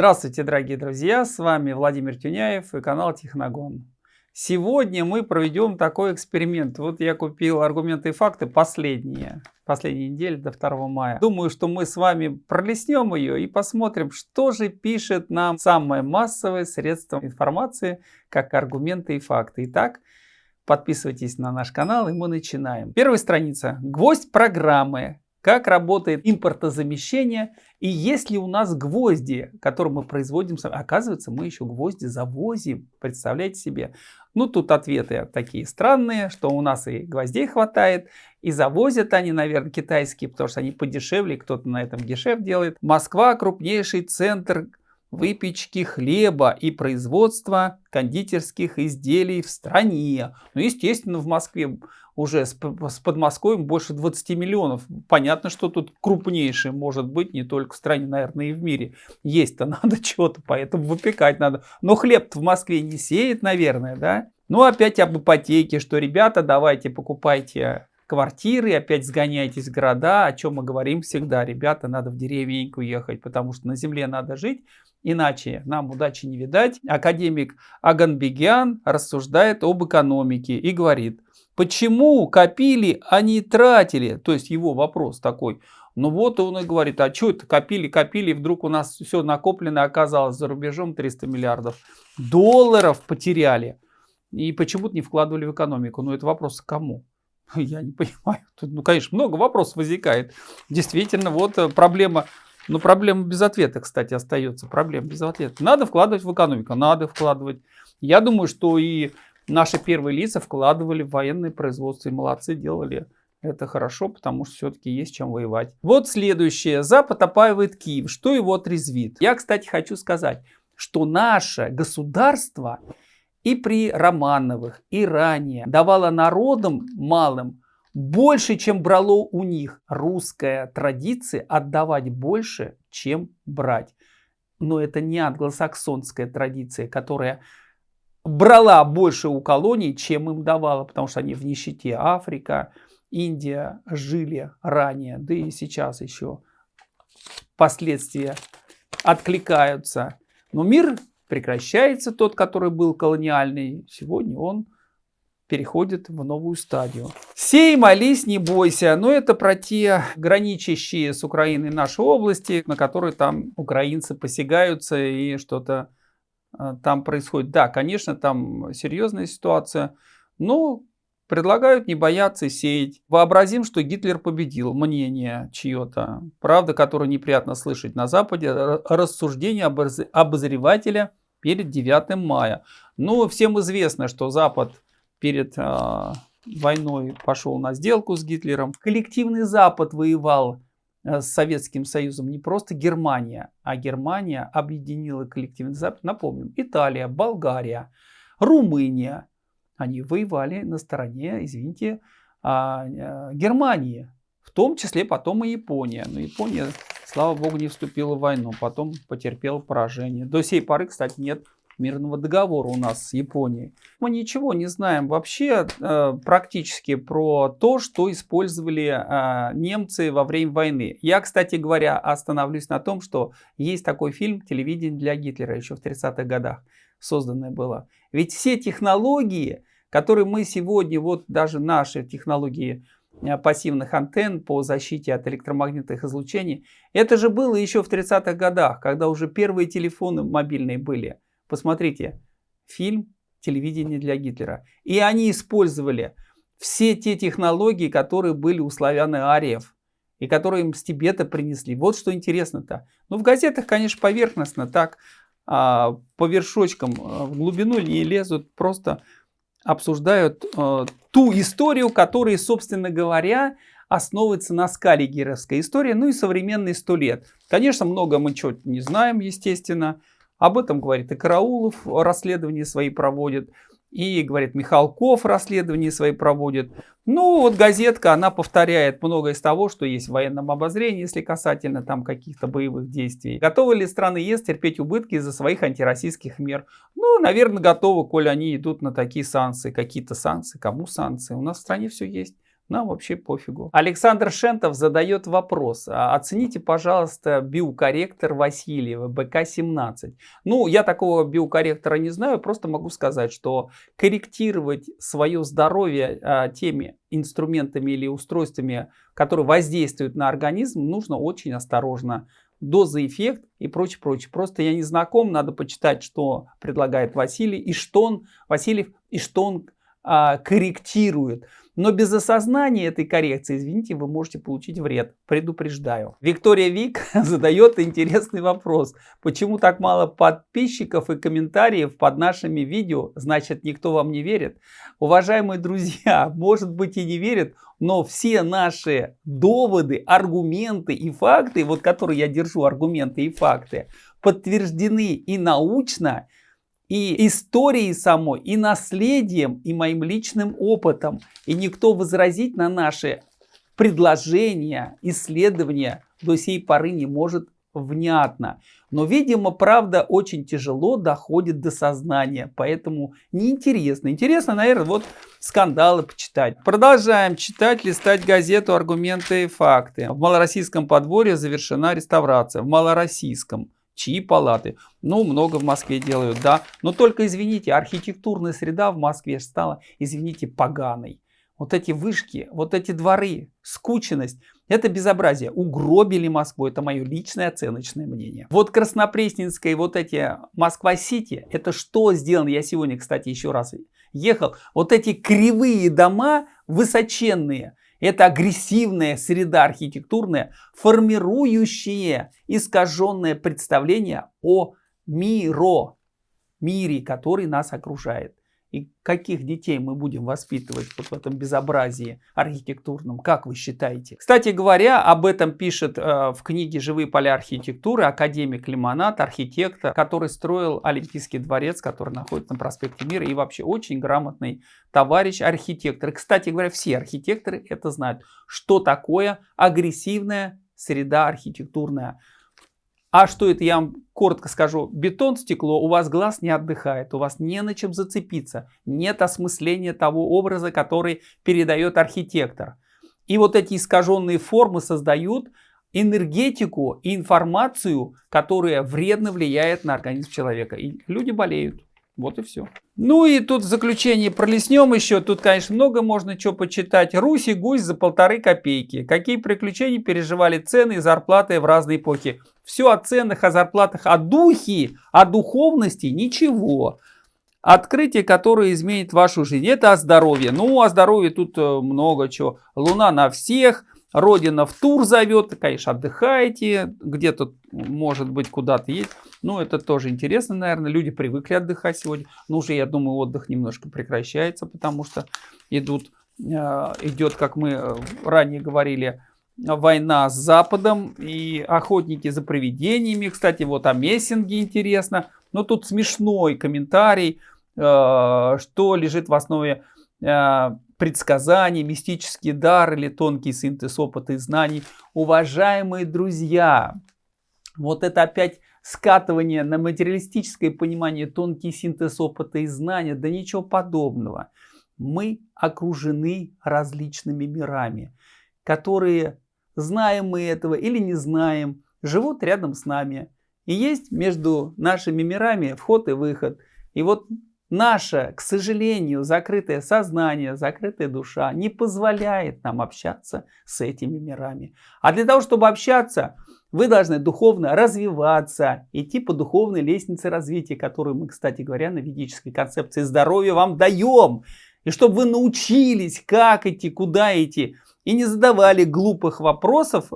Здравствуйте, дорогие друзья! С вами Владимир Тюняев и канал Техногон. Сегодня мы проведем такой эксперимент. Вот я купил аргументы и факты последние, последние недели до 2 мая. Думаю, что мы с вами пролистнем ее и посмотрим, что же пишет нам самое массовое средство информации, как аргументы и факты. Итак, подписывайтесь на наш канал и мы начинаем. Первая страница. Гвоздь программы как работает импортозамещение и есть ли у нас гвозди, которые мы производим. Оказывается, мы еще гвозди завозим. Представляете себе? Ну, тут ответы такие странные, что у нас и гвоздей хватает, и завозят они, наверное, китайские, потому что они подешевле, кто-то на этом дешев делает. Москва крупнейший центр выпечки хлеба и производства кондитерских изделий в стране. Ну, естественно, в Москве уже с, с Подмосковьем больше 20 миллионов. Понятно, что тут крупнейший может быть не только в стране, наверное, и в мире. Есть-то надо что-то, поэтому выпекать надо. Но хлеб в Москве не сеет, наверное, да? Ну, опять об ипотеке, что, ребята, давайте покупайте квартиры, опять сгоняйтесь в города, о чем мы говорим всегда. Ребята, надо в деревеньку ехать, потому что на земле надо жить, иначе нам удачи не видать. Академик Аганбегян рассуждает об экономике и говорит, почему копили, а не тратили? То есть его вопрос такой. Ну вот он и говорит, а что это копили, копили, вдруг у нас все накоплено оказалось за рубежом 300 миллиардов долларов потеряли. И почему-то не вкладывали в экономику. Ну это вопрос к кому? Я не понимаю. Тут, ну, конечно, много вопросов возникает. Действительно, вот э, проблема, ну, проблема без ответа, кстати, остается. Проблема без ответа. Надо вкладывать в экономику, надо вкладывать. Я думаю, что и наши первые лица вкладывали в военное производство. И молодцы, делали это хорошо, потому что все-таки есть чем воевать. Вот следующее. Запад опаивает Киев. Что его отрезвит? Я, кстати, хочу сказать, что наше государство и при Романовых, и ранее давала народам малым больше, чем брало у них. Русская традиция отдавать больше, чем брать. Но это не англосаксонская традиция, которая брала больше у колоний, чем им давала, потому что они в нищете. Африка, Индия жили ранее, да и сейчас еще последствия откликаются. Но мир прекращается тот, который был колониальный. Сегодня он переходит в новую стадию. Сей, молись, не бойся. Но это про те граничащие с Украиной наши области, на которые там украинцы посягаются и что-то э, там происходит. Да, конечно, там серьезная ситуация, но предлагают не бояться сеять. Вообразим, что Гитлер победил. Мнение чье-то. Правда, которое неприятно слышать на Западе. Рассуждение обозревателя перед 9 мая. Ну, всем известно, что Запад перед э, войной пошел на сделку с Гитлером. Коллективный Запад воевал э, с Советским Союзом не просто Германия, а Германия объединила коллективный Запад. Напомним, Италия, Болгария, Румыния. Они воевали на стороне, извините, э, Германии. В том числе потом и Япония. Но Япония слава богу, не вступила в войну, потом потерпела поражение. До сей поры, кстати, нет мирного договора у нас с Японией. Мы ничего не знаем вообще э, практически про то, что использовали э, немцы во время войны. Я, кстати говоря, остановлюсь на том, что есть такой фильм «Телевидение для Гитлера» еще в 30-х годах созданное было. Ведь все технологии, которые мы сегодня, вот даже наши технологии Э, пассивных антенн по защите от электромагнитных излучений. Это же было еще в 30-х годах, когда уже первые телефоны мобильные были. Посмотрите, фильм «Телевидение для Гитлера». И они использовали все те технологии, которые были у славян-ариев и которые им с Тибета принесли. Вот что интересно-то. Ну, в газетах, конечно, поверхностно, так а, по вершочкам а, в глубину не лезут, просто обсуждают э, ту историю, которая, собственно говоря, основывается на скале геровской истории, ну и современные сто лет. Конечно, много мы чего-то не знаем, естественно. Об этом говорит и Караулов, расследования свои проводит. И, говорит, Михалков расследования свои проводит. Ну, вот газетка, она повторяет многое из того, что есть в военном обозрении, если касательно там каких-то боевых действий. Готовы ли страны ЕС терпеть убытки из-за своих антироссийских мер? Ну, наверное, готовы, коль они идут на такие санкции. Какие-то санкции, кому санкции? У нас в стране все есть. Нам вообще пофигу. Александр Шентов задает вопрос. «А оцените, пожалуйста, биокорректор Васильева БК-17. Ну, я такого биокорректора не знаю, просто могу сказать, что корректировать свое здоровье а, теми инструментами или устройствами, которые воздействуют на организм, нужно очень осторожно. Доза, эффект и прочее, прочее. Просто я не знаком, надо почитать, что предлагает Василий и что он, Васильев, и что он а, корректирует. Но без осознания этой коррекции, извините, вы можете получить вред. Предупреждаю. Виктория Вик задает интересный вопрос. Почему так мало подписчиков и комментариев под нашими видео? Значит, никто вам не верит? Уважаемые друзья, может быть и не верят, но все наши доводы, аргументы и факты, вот которые я держу, аргументы и факты, подтверждены и научно, и историей самой, и наследием, и моим личным опытом. И никто возразить на наши предложения, исследования до сей поры не может внятно. Но, видимо, правда очень тяжело доходит до сознания, поэтому неинтересно. Интересно, наверное, вот скандалы почитать. Продолжаем читать, листать газету «Аргументы и факты». В малороссийском подворье завершена реставрация. В малороссийском чьи палаты. Ну, много в Москве делают, да. Но только, извините, архитектурная среда в Москве стала, извините, поганой. Вот эти вышки, вот эти дворы, скученность, это безобразие. Угробили Москву, это мое личное оценочное мнение. Вот Краснопресненская и вот эти Москва-Сити, это что сделано? Я сегодня, кстати, еще раз ехал. Вот эти кривые дома высоченные, это агрессивная среда архитектурная, формирующая искаженное представление о миро, мире, который нас окружает. И каких детей мы будем воспитывать вот в этом безобразии архитектурном, как вы считаете? Кстати говоря, об этом пишет э, в книге «Живые поля архитектуры» академик Лимонат, архитектор, который строил Олимпийский дворец, который находится на проспекте Мира, и вообще очень грамотный товарищ архитектор. Кстати говоря, все архитекторы это знают, что такое агрессивная среда архитектурная. А что это, я вам коротко скажу. Бетон, стекло, у вас глаз не отдыхает, у вас не на чем зацепиться. Нет осмысления того образа, который передает архитектор. И вот эти искаженные формы создают энергетику и информацию, которая вредно влияет на организм человека. И люди болеют. Вот и все. Ну и тут в заключение пролеснем еще. Тут, конечно, много можно чего почитать. Русь и гусь за полторы копейки. Какие приключения переживали цены и зарплаты в разные эпохи. Все о ценах, о зарплатах, о духе, о духовности ничего. Открытие, которое изменит вашу жизнь, это о здоровье. Ну, о здоровье тут э, много чего. Луна на всех, Родина в тур зовет, конечно, отдыхаете, где-то, может быть, куда-то есть. Ну, это тоже интересно, наверное. Люди привыкли отдыхать сегодня. Но уже, я думаю, отдых немножко прекращается, потому что идут, э, идет, как мы э, ранее говорили, война с Западом и охотники за привидениями. Кстати, вот о мессинге интересно. Но тут смешной комментарий, э, что лежит в основе предсказания, мистический дар или тонкий синтез опыта и знаний. Уважаемые друзья, вот это опять скатывание на материалистическое понимание, тонкий синтез опыта и знания, да ничего подобного. Мы окружены различными мирами, которые, знаем мы этого или не знаем, живут рядом с нами. И есть между нашими мирами вход и выход. И вот Наше, к сожалению, закрытое сознание, закрытая душа не позволяет нам общаться с этими мирами. А для того, чтобы общаться, вы должны духовно развиваться, идти по духовной лестнице развития, которую мы, кстати говоря, на ведической концепции здоровья вам даем. И чтобы вы научились, как идти, куда идти, и не задавали глупых вопросов,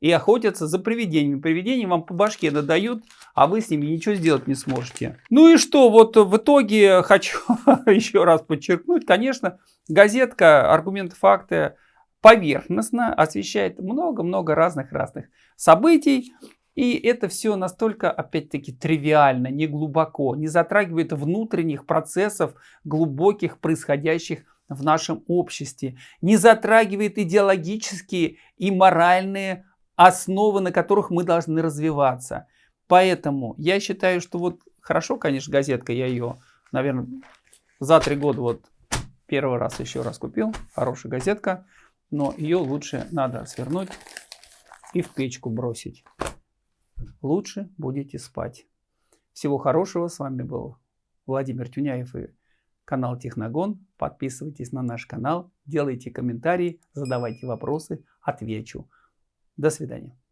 и охотятся за привидениями. Привидения вам по башке надают, а вы с ними ничего сделать не сможете. Ну и что, вот в итоге хочу еще раз подчеркнуть, конечно, газетка «Аргументы, факты» поверхностно освещает много-много разных-разных событий. И это все настолько, опять-таки, тривиально, не глубоко, не затрагивает внутренних процессов, глубоких, происходящих в нашем обществе, не затрагивает идеологические и моральные основы, на которых мы должны развиваться. Поэтому я считаю, что вот хорошо, конечно, газетка, я ее, наверное, за три года вот первый раз еще раз купил. Хорошая газетка. но ее лучше надо свернуть и в печку бросить. Лучше будете спать. Всего хорошего. С вами был Владимир Тюняев и канал Техногон. Подписывайтесь на наш канал, делайте комментарии, задавайте вопросы, отвечу. До свидания.